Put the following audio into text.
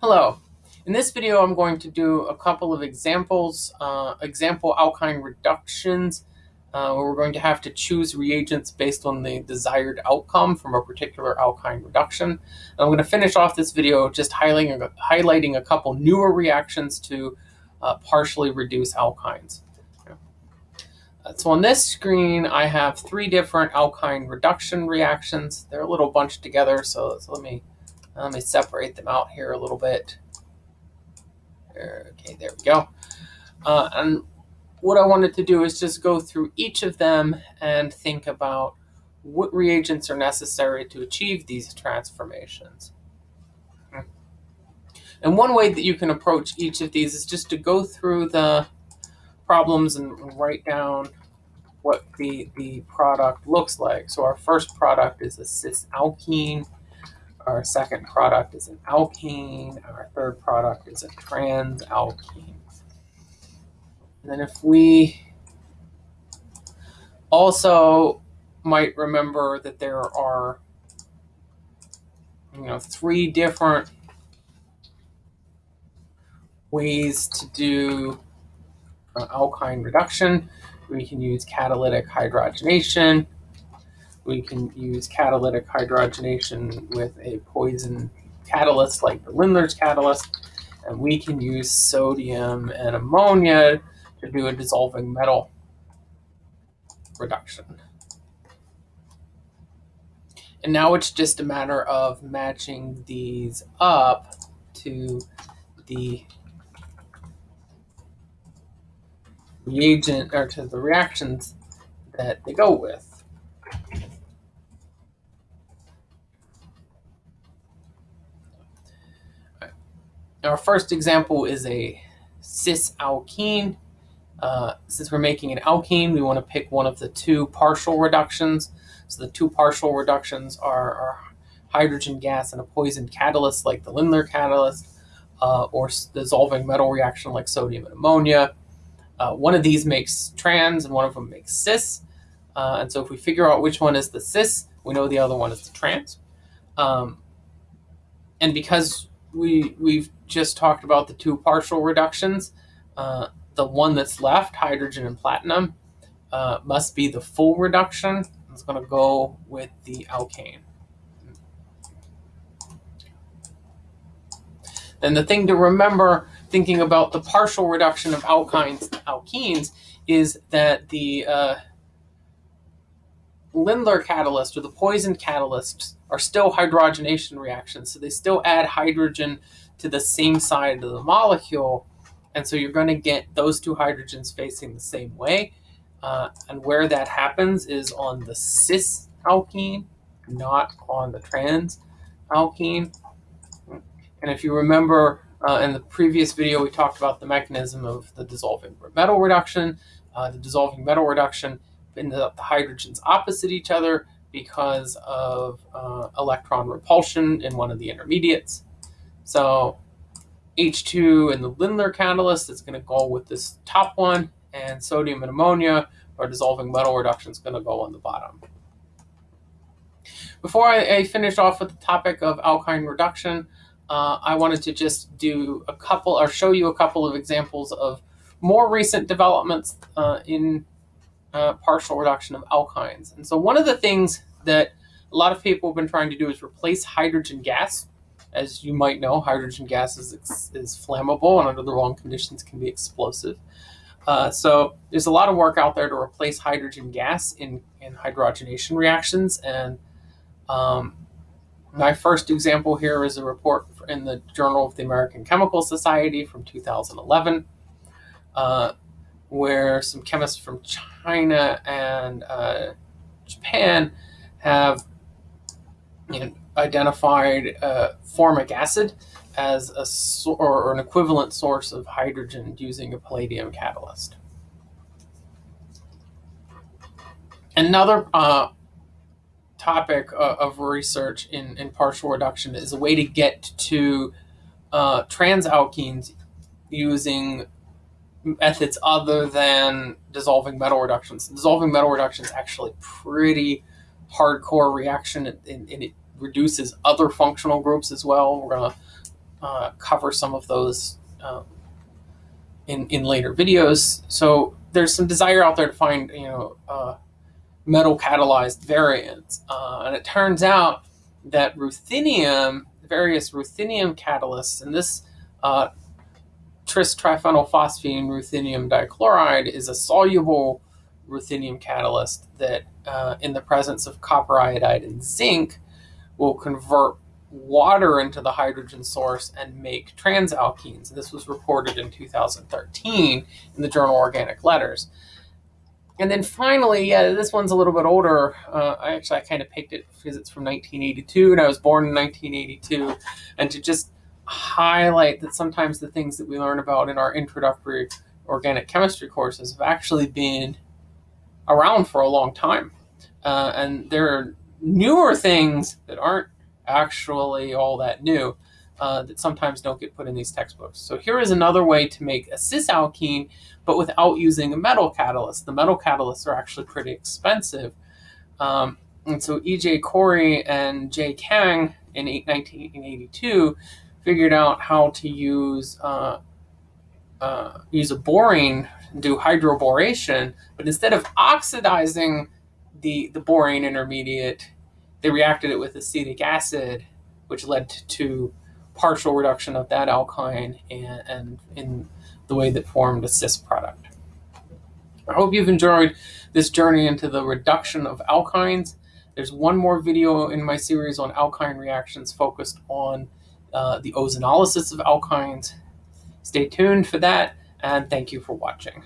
Hello. In this video, I'm going to do a couple of examples, uh, example alkyne reductions, uh, where we're going to have to choose reagents based on the desired outcome from a particular alkyne reduction. And I'm going to finish off this video just highlighting a, highlighting a couple newer reactions to uh, partially reduce alkynes. So on this screen, I have three different alkyne reduction reactions. They're a little bunched together, so, so let me let me separate them out here a little bit. Okay, there we go. Uh, and what I wanted to do is just go through each of them and think about what reagents are necessary to achieve these transformations. And one way that you can approach each of these is just to go through the problems and write down what the, the product looks like. So our first product is a cis alkene. Our second product is an alkane. Our third product is a trans transalkene. And then if we also might remember that there are you know three different ways to do uh, alkyne reduction. We can use catalytic hydrogenation, we can use catalytic hydrogenation with a poison catalyst like the Lindlar's catalyst. And we can use sodium and ammonia to do a dissolving metal reduction. And now it's just a matter of matching these up to the reagent or to the reactions that they go with. Our first example is a cis alkene. Uh, since we're making an alkene, we want to pick one of the two partial reductions. So the two partial reductions are, are hydrogen gas and a poison catalyst like the Lindlar catalyst, uh, or dissolving metal reaction like sodium and ammonia. Uh, one of these makes trans and one of them makes cis. Uh, and so if we figure out which one is the cis, we know the other one is the trans. Um, and because we we've just talked about the two partial reductions. Uh, the one that's left, hydrogen and platinum, uh, must be the full reduction. It's going to go with the alkane. Then the thing to remember thinking about the partial reduction of alkynes alkenes is that the uh, Lindlar catalyst or the poison catalysts are still hydrogenation reactions. So they still add hydrogen to the same side of the molecule. And so you're going to get those two hydrogens facing the same way. Uh, and where that happens is on the cis alkene, not on the trans alkene. And if you remember uh, in the previous video, we talked about the mechanism of the dissolving metal reduction. Uh, the dissolving metal reduction in the, the hydrogens opposite each other because of uh, electron repulsion in one of the intermediates. So H2 and the Lindlar catalyst is going to go with this top one, and sodium and ammonia, or dissolving metal reduction, is going to go on the bottom. Before I, I finish off with the topic of alkyne reduction, uh, I wanted to just do a couple, or show you a couple of examples of more recent developments uh, in uh, partial reduction of alkynes. And so one of the things that a lot of people have been trying to do is replace hydrogen gas. As you might know, hydrogen gas is, is flammable and under the wrong conditions can be explosive. Uh, so there's a lot of work out there to replace hydrogen gas in, in hydrogenation reactions. And um, my first example here is a report in the Journal of the American Chemical Society from 2011. Uh, where some chemists from China and uh, Japan have you know, identified uh, formic acid as a or an equivalent source of hydrogen using a palladium catalyst. Another uh, topic uh, of research in, in partial reduction is a way to get to uh, transalkenes using methods other than dissolving metal reductions. Dissolving metal reduction is actually pretty hardcore reaction and, and, it reduces other functional groups as well. We're going to uh, cover some of those um, in in later videos. So there's some desire out there to find you know uh, metal catalyzed variants, uh, and it turns out that ruthenium, various ruthenium catalysts, and this uh, tris triphenylphosphine ruthenium dichloride is a soluble ruthenium catalyst that, uh, in the presence of copper iodide and zinc, will convert water into the hydrogen source and make transalkenes. This was reported in 2013 in the journal Organic Letters. And then finally, yeah, this one's a little bit older. Uh, I actually I kind of picked it because it's from 1982, and I was born in 1982. And to just highlight that sometimes the things that we learn about in our introductory organic chemistry courses have actually been around for a long time. Uh, and there are newer things that aren't actually all that new uh, that sometimes don't get put in these textbooks. So here is another way to make a cis alkene, but without using a metal catalyst. The metal catalysts are actually pretty expensive. Um, and so E.J. Corey and J. Kang in 1982 figured out how to use uh, uh, use a borane, do hydroboration, but instead of oxidizing the, the borane intermediate, they reacted it with acetic acid, which led to partial reduction of that alkyne and, and in the way that formed a cis product. I hope you've enjoyed this journey into the reduction of alkynes. There's one more video in my series on alkyne reactions focused on uh, the ozonolysis of alkynes. Stay tuned for that, and thank you for watching.